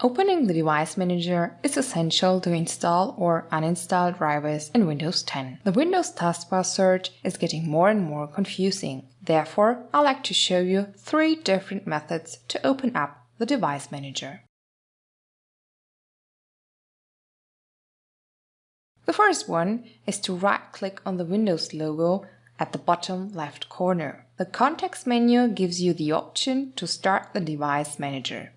Opening the Device Manager is essential to install or uninstall drivers in Windows 10. The Windows taskbar search is getting more and more confusing. Therefore, I like to show you three different methods to open up the Device Manager. The first one is to right-click on the Windows logo at the bottom left corner. The context menu gives you the option to start the Device Manager.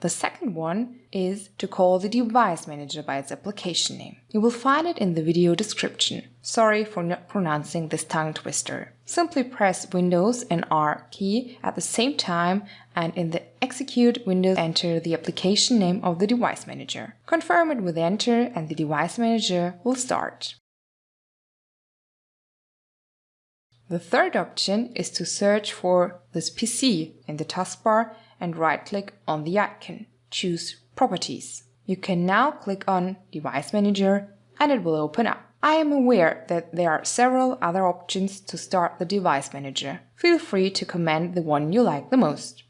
The second one is to call the device manager by its application name. You will find it in the video description. Sorry for not pronouncing this tongue twister. Simply press Windows and R key at the same time and in the execute window enter the application name of the device manager. Confirm it with enter and the device manager will start. The third option is to search for this PC in the taskbar and right-click on the icon. Choose Properties. You can now click on Device Manager and it will open up. I am aware that there are several other options to start the Device Manager. Feel free to comment the one you like the most.